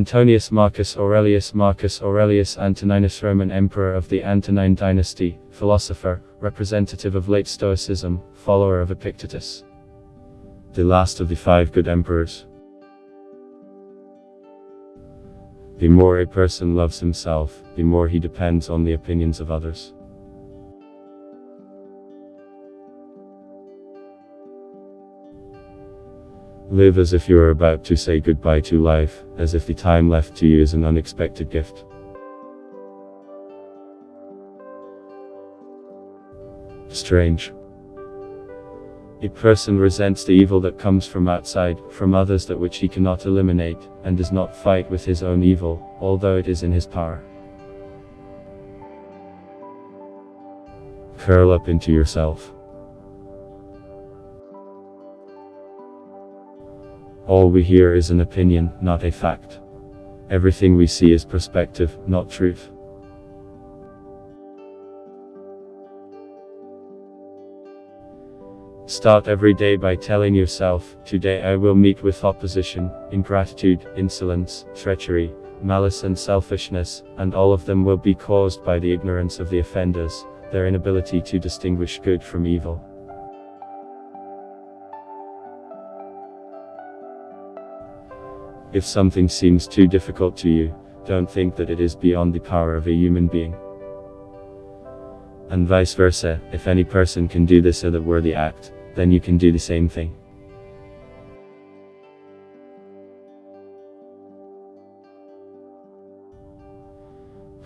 Antonius Marcus Aurelius Marcus Aurelius Antoninus Roman Emperor of the Antonine dynasty, philosopher, representative of late Stoicism, follower of Epictetus. The last of the five good emperors. The more a person loves himself, the more he depends on the opinions of others. Live as if you are about to say goodbye to life, as if the time left to you is an unexpected gift. Strange. A person resents the evil that comes from outside, from others that which he cannot eliminate, and does not fight with his own evil, although it is in his power. Curl up into yourself. All we hear is an opinion, not a fact. Everything we see is perspective, not truth. Start every day by telling yourself, today I will meet with opposition, ingratitude, insolence, treachery, malice and selfishness, and all of them will be caused by the ignorance of the offenders, their inability to distinguish good from evil. If something seems too difficult to you, don't think that it is beyond the power of a human being. And vice versa, if any person can do this other worthy act, then you can do the same thing.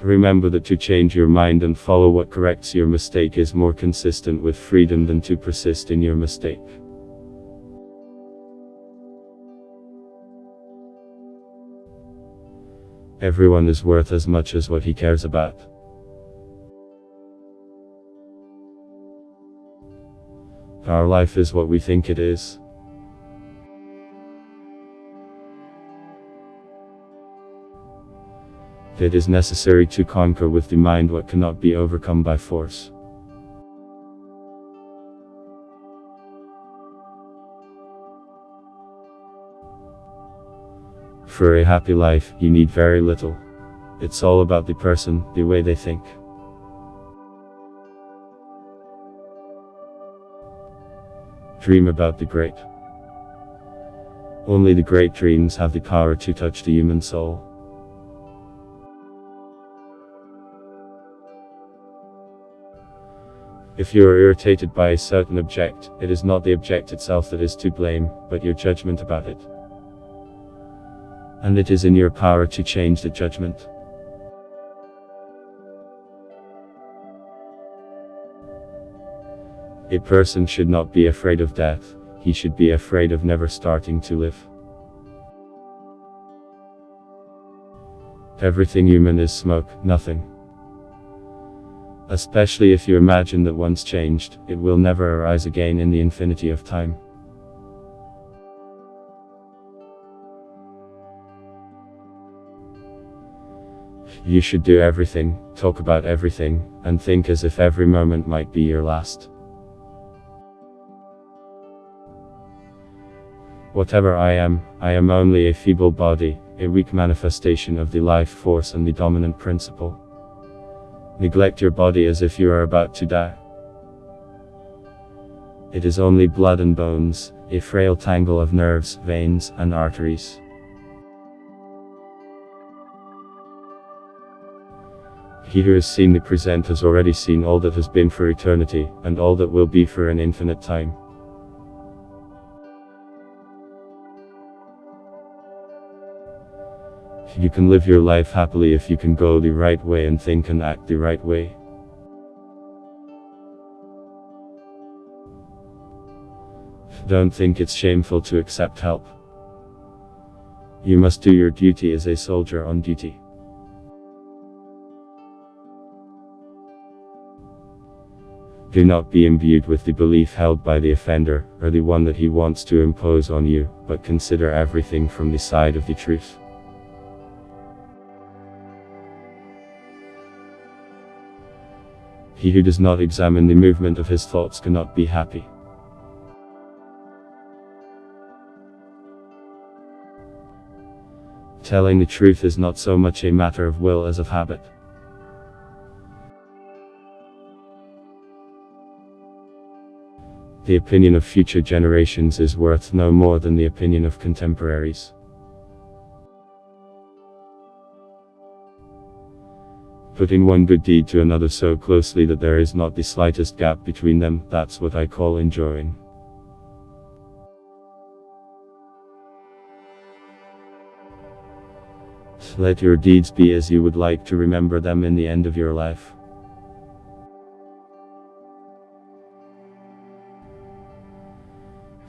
Remember that to change your mind and follow what corrects your mistake is more consistent with freedom than to persist in your mistake. Everyone is worth as much as what he cares about. Our life is what we think it is. It is necessary to conquer with the mind what cannot be overcome by force. For a happy life, you need very little. It's all about the person, the way they think. Dream about the great. Only the great dreams have the power to touch the human soul. If you are irritated by a certain object, it is not the object itself that is to blame, but your judgment about it and it is in your power to change the judgment. A person should not be afraid of death, he should be afraid of never starting to live. Everything human is smoke, nothing. Especially if you imagine that once changed, it will never arise again in the infinity of time. You should do everything, talk about everything, and think as if every moment might be your last. Whatever I am, I am only a feeble body, a weak manifestation of the life force and the dominant principle. Neglect your body as if you are about to die. It is only blood and bones, a frail tangle of nerves, veins, and arteries. He who has seen the present has already seen all that has been for eternity, and all that will be for an infinite time. You can live your life happily if you can go the right way and think and act the right way. Don't think it's shameful to accept help. You must do your duty as a soldier on duty. Do not be imbued with the belief held by the offender, or the one that he wants to impose on you, but consider everything from the side of the truth. He who does not examine the movement of his thoughts cannot be happy. Telling the truth is not so much a matter of will as of habit. The opinion of future generations is worth no more than the opinion of contemporaries. Putting one good deed to another so closely that there is not the slightest gap between them, that's what I call enjoying. Let your deeds be as you would like to remember them in the end of your life.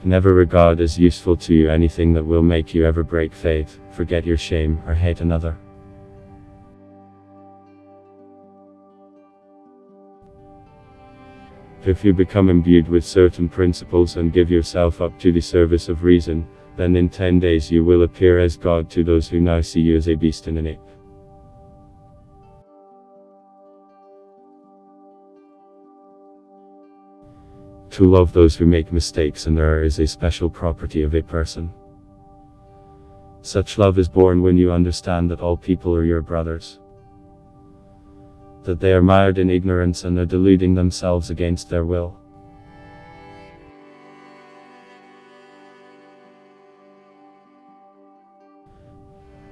Never regard as useful to you anything that will make you ever break faith, forget your shame, or hate another. If you become imbued with certain principles and give yourself up to the service of reason, then in ten days you will appear as God to those who now see you as a beast and an ape. To love those who make mistakes and err is a special property of a person. Such love is born when you understand that all people are your brothers. That they are mired in ignorance and are deluding themselves against their will.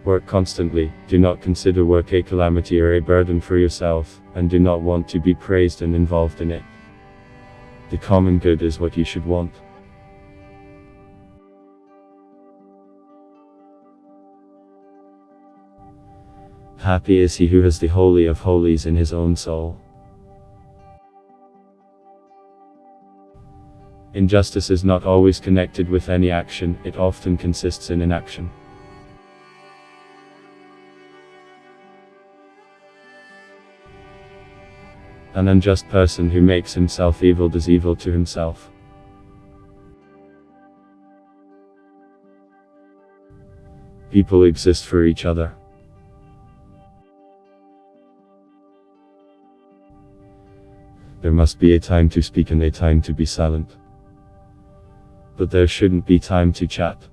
Work constantly, do not consider work a calamity or a burden for yourself, and do not want to be praised and involved in it. The common good is what you should want. Happy is he who has the Holy of Holies in his own soul. Injustice is not always connected with any action, it often consists in inaction. An unjust person who makes himself evil does evil to himself. People exist for each other. There must be a time to speak and a time to be silent. But there shouldn't be time to chat.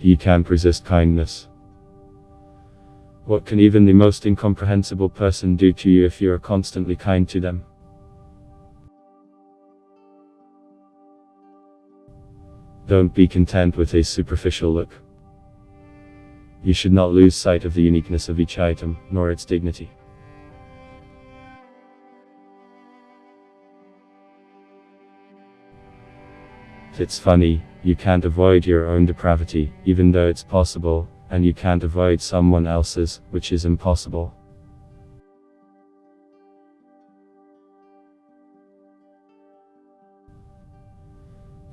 You can't resist kindness. What can even the most incomprehensible person do to you if you are constantly kind to them? Don't be content with a superficial look. You should not lose sight of the uniqueness of each item, nor its dignity. It's funny, you can't avoid your own depravity, even though it's possible, and you can't avoid someone else's, which is impossible.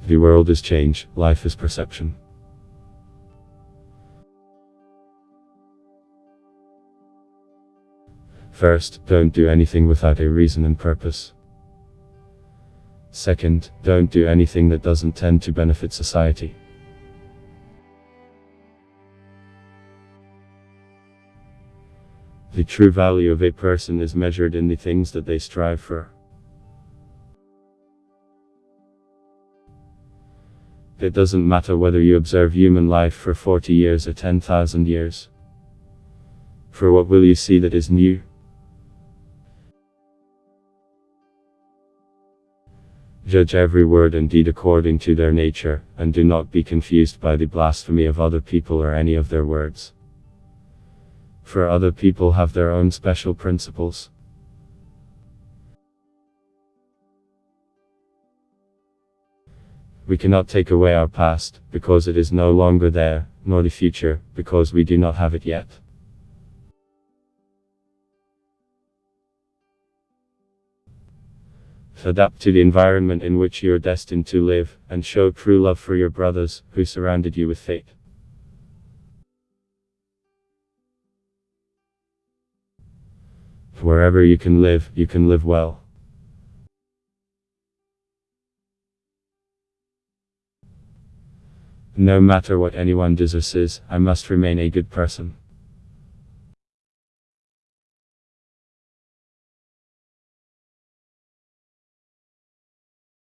The world is change, life is perception. First, don't do anything without a reason and purpose. Second, don't do anything that doesn't tend to benefit society. The true value of a person is measured in the things that they strive for. It doesn't matter whether you observe human life for 40 years or 10,000 years. For what will you see that is new? Judge every word and deed according to their nature, and do not be confused by the blasphemy of other people or any of their words for other people have their own special principles. We cannot take away our past, because it is no longer there, nor the future, because we do not have it yet. Adapt to the environment in which you are destined to live, and show true love for your brothers, who surrounded you with fate. Wherever you can live, you can live well. No matter what anyone does or says, I must remain a good person.